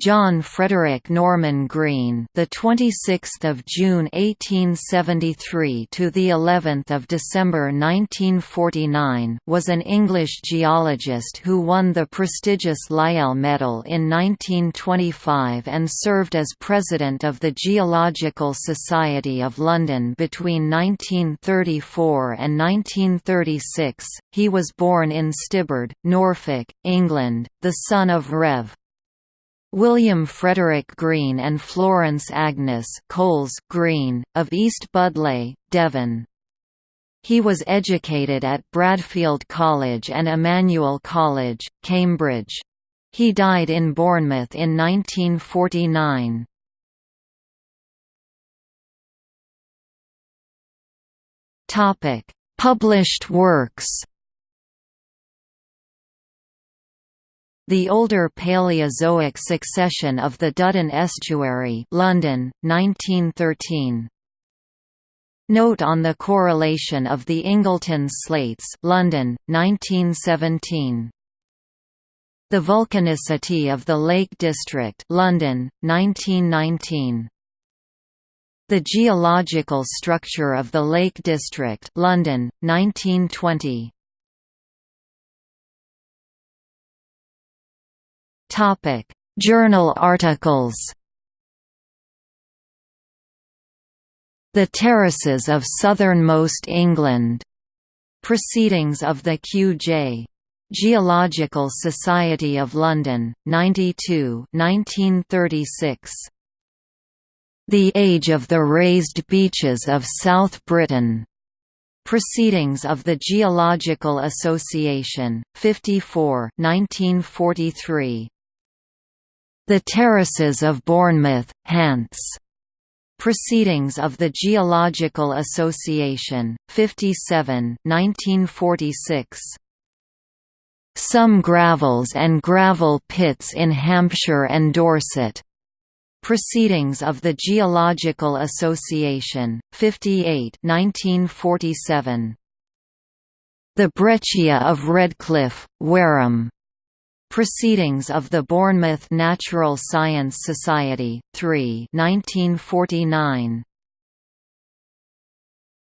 John Frederick Norman Green, the 26th of June 1873 to the 11th of December 1949, was an English geologist who won the prestigious Lyell Medal in 1925 and served as president of the Geological Society of London between 1934 and 1936. He was born in Stibbard, Norfolk, England, the son of Rev. William Frederick Green and Florence Agnes Coles Green, of East Budleigh, Devon. He was educated at Bradfield College and Emmanuel College, Cambridge. He died in Bournemouth in 1949. Published works The older Paleozoic succession of the Duddon Estuary London, 1913. Note on the correlation of the Ingleton slates London, 1917. The volcanicity of the Lake District London, 1919. The geological structure of the Lake District London, 1920. Topic: Journal articles. The Terraces of Southernmost England. Proceedings of the Q.J. Geological Society of London, 92 1936. The Age of the Raised Beaches of South Britain. Proceedings of the Geological Association, 54 1943. The Terraces of Bournemouth, Hants. Proceedings of the Geological Association, 57 1946. Some Gravels and Gravel Pits in Hampshire and Dorset. Proceedings of the Geological Association, 58 1947. The Breccia of Redcliffe, Wareham. Proceedings of the Bournemouth Natural Science Society, 3 1949.